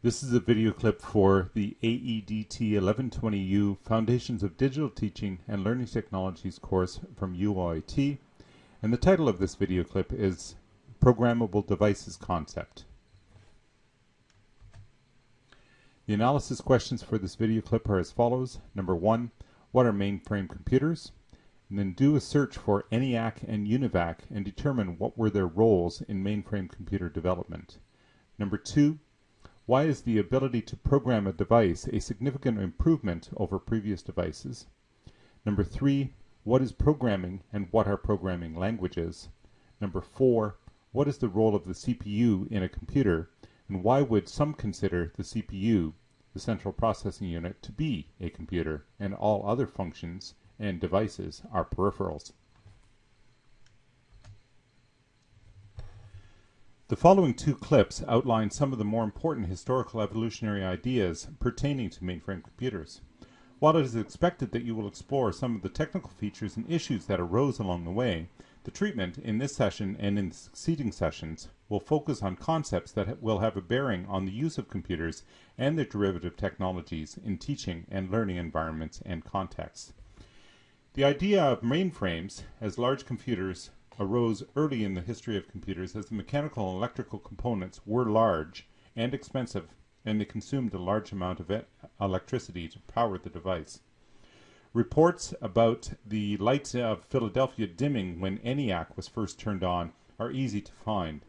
This is a video clip for the AEDT 1120U Foundations of Digital Teaching and Learning Technologies course from UOIT, and the title of this video clip is Programmable Devices Concept. The analysis questions for this video clip are as follows. Number one, what are mainframe computers? And then do a search for ENIAC and UNIVAC and determine what were their roles in mainframe computer development. Number two, why is the ability to program a device a significant improvement over previous devices? Number three, what is programming and what are programming languages? Number four, what is the role of the CPU in a computer and why would some consider the CPU, the central processing unit, to be a computer and all other functions and devices are peripherals? The following two clips outline some of the more important historical evolutionary ideas pertaining to mainframe computers. While it is expected that you will explore some of the technical features and issues that arose along the way, the treatment in this session and in the succeeding sessions will focus on concepts that will have a bearing on the use of computers and their derivative technologies in teaching and learning environments and contexts. The idea of mainframes as large computers arose early in the history of computers as the mechanical and electrical components were large and expensive and they consumed a large amount of electricity to power the device. Reports about the lights of Philadelphia dimming when ENIAC was first turned on are easy to find.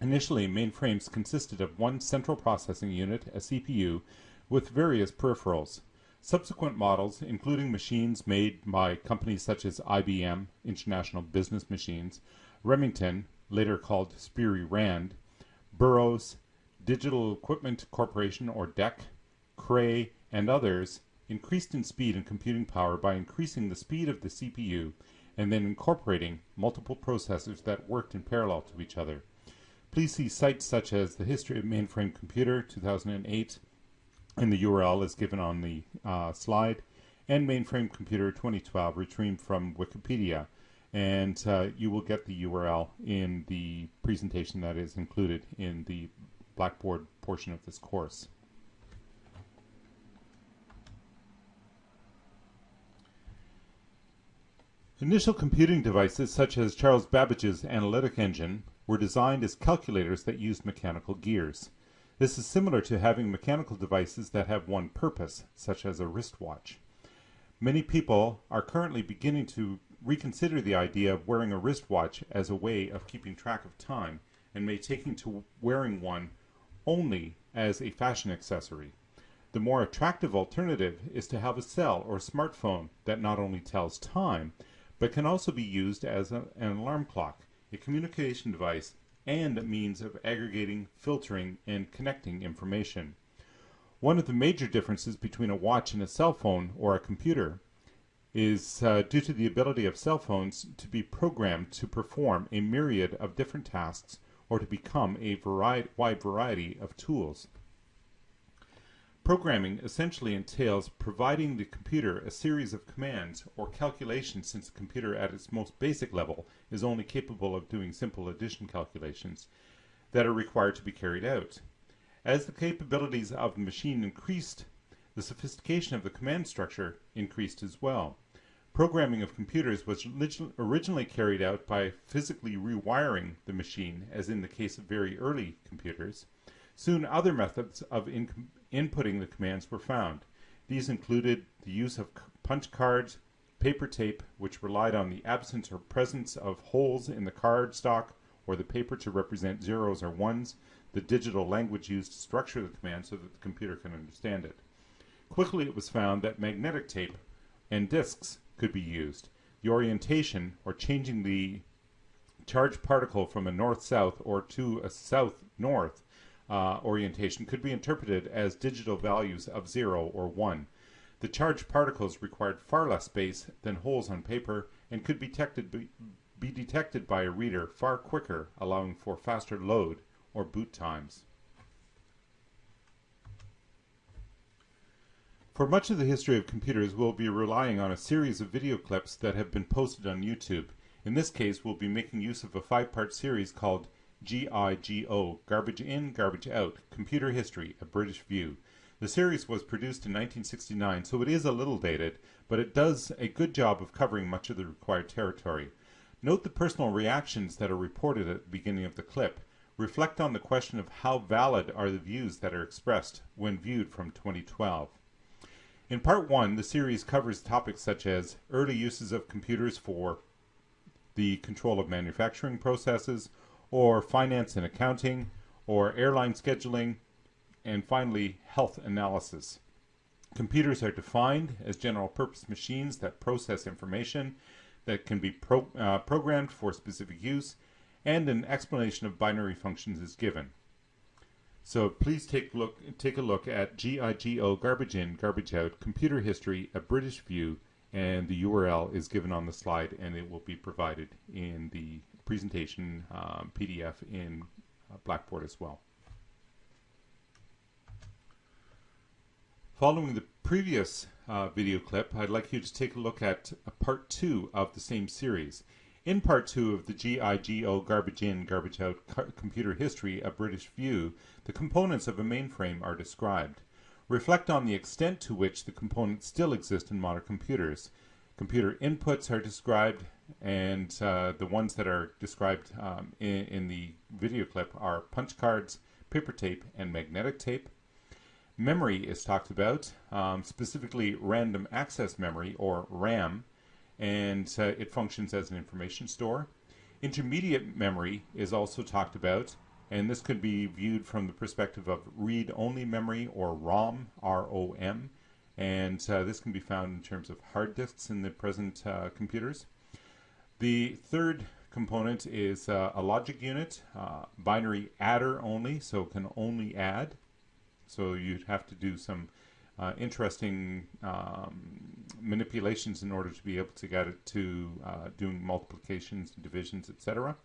Initially, mainframes consisted of one central processing unit, a CPU, with various peripherals. Subsequent models, including machines made by companies such as IBM, International Business Machines, Remington, later called Sperry Rand, Burroughs, Digital Equipment Corporation or DEC, Cray, and others, increased in speed and computing power by increasing the speed of the CPU and then incorporating multiple processors that worked in parallel to each other. Please see sites such as The History of Mainframe Computer 2008 and the URL is given on the uh, slide, and Mainframe Computer 2012 retrieved from Wikipedia. And uh, you will get the URL in the presentation that is included in the Blackboard portion of this course. Initial computing devices such as Charles Babbage's analytic engine were designed as calculators that used mechanical gears. This is similar to having mechanical devices that have one purpose, such as a wristwatch. Many people are currently beginning to reconsider the idea of wearing a wristwatch as a way of keeping track of time and may taking to wearing one only as a fashion accessory. The more attractive alternative is to have a cell or smartphone that not only tells time, but can also be used as a, an alarm clock, a communication device and a means of aggregating, filtering, and connecting information. One of the major differences between a watch and a cell phone or a computer is uh, due to the ability of cell phones to be programmed to perform a myriad of different tasks or to become a variety, wide variety of tools. Programming essentially entails providing the computer a series of commands or calculations since the computer at its most basic level is only capable of doing simple addition calculations that are required to be carried out. As the capabilities of the machine increased, the sophistication of the command structure increased as well. Programming of computers was originally carried out by physically rewiring the machine, as in the case of very early computers. Soon other methods of inputting the commands were found. These included the use of punch cards, paper tape, which relied on the absence or presence of holes in the card stock or the paper to represent zeros or ones, the digital language used to structure the command so that the computer can understand it. Quickly it was found that magnetic tape and disks could be used. The orientation, or changing the charged particle from a north-south or to a south-north, uh, orientation could be interpreted as digital values of 0 or 1. The charged particles required far less space than holes on paper and could be detected, be, be detected by a reader far quicker, allowing for faster load or boot times. For much of the history of computers, we'll be relying on a series of video clips that have been posted on YouTube. In this case, we'll be making use of a five-part series called GIGO, Garbage In, Garbage Out, Computer History, A British View. The series was produced in 1969, so it is a little dated, but it does a good job of covering much of the required territory. Note the personal reactions that are reported at the beginning of the clip. Reflect on the question of how valid are the views that are expressed when viewed from 2012. In part one, the series covers topics such as early uses of computers for the control of manufacturing processes, or finance and accounting, or airline scheduling, and finally, health analysis. Computers are defined as general purpose machines that process information that can be pro uh, programmed for specific use, and an explanation of binary functions is given. So please take look take a look at GIGO Garbage In, Garbage Out, Computer History, a British View, and the URL is given on the slide and it will be provided in the presentation um, PDF in uh, Blackboard as well. Following the previous uh, video clip, I'd like you to take a look at uh, part two of the same series. In part two of the GIGO Garbage In, Garbage Out Computer History, A British View, the components of a mainframe are described. Reflect on the extent to which the components still exist in modern computers. Computer inputs are described, and uh, the ones that are described um, in, in the video clip are punch cards, paper tape, and magnetic tape. Memory is talked about, um, specifically random access memory, or RAM, and uh, it functions as an information store. Intermediate memory is also talked about, and this could be viewed from the perspective of read-only memory or ROM, R-O-M, and uh, this can be found in terms of hard disks in the present uh, computers. The third component is uh, a logic unit, uh, binary adder only, so can only add. So you'd have to do some uh, interesting um, manipulations in order to be able to get it to uh, doing multiplications, divisions, etc.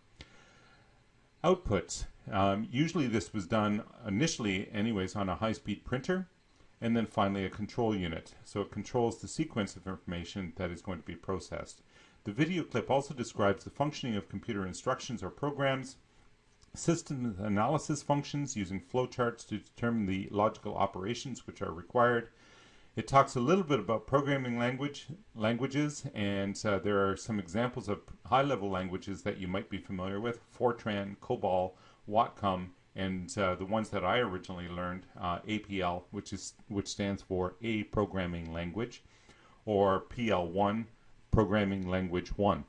Outputs. Um, usually this was done initially anyways on a high-speed printer and then finally a control unit. So it controls the sequence of information that is going to be processed. The video clip also describes the functioning of computer instructions or programs, system analysis functions using flowcharts to determine the logical operations which are required. It talks a little bit about programming language languages and uh, there are some examples of high-level languages that you might be familiar with, Fortran, COBOL, Watcom, and uh, the ones that I originally learned, uh, APL, which is which stands for A Programming Language, or PL1, Programming Language 1.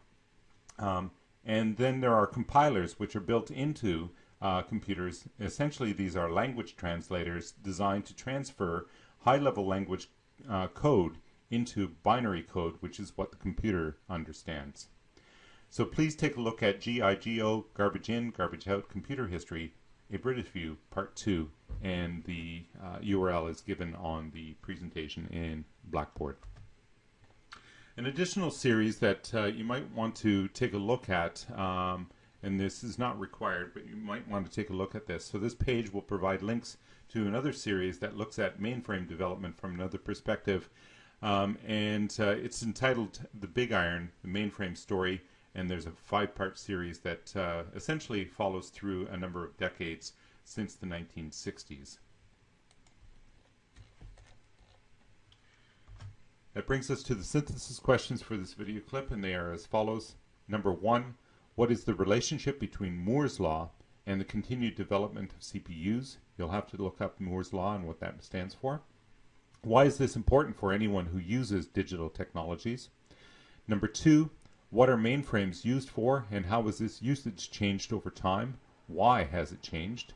Um, and then there are compilers which are built into uh, computers. Essentially, these are language translators designed to transfer high-level language uh, code into binary code, which is what the computer understands. So please take a look at GIGO, Garbage In, Garbage Out, Computer History, A British View, Part 2, and the uh, URL is given on the presentation in Blackboard. An additional series that uh, you might want to take a look at, um, and this is not required, but you might want to take a look at this. So this page will provide links to another series that looks at mainframe development from another perspective. Um, and uh, it's entitled The Big Iron, the Mainframe Story, and there's a five-part series that uh, essentially follows through a number of decades since the 1960s. That brings us to the synthesis questions for this video clip, and they are as follows. Number one, what is the relationship between Moore's Law and the continued development of CPUs? You'll have to look up Moore's Law and what that stands for. Why is this important for anyone who uses digital technologies? Number two, what are mainframes used for and how has this usage changed over time? Why has it changed?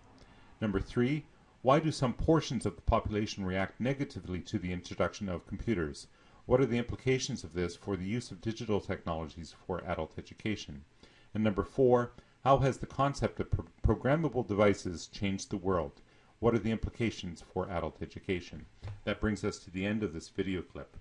Number three, why do some portions of the population react negatively to the introduction of computers? What are the implications of this for the use of digital technologies for adult education? And number four, how has the concept of pro programmable devices changed the world? What are the implications for adult education? That brings us to the end of this video clip.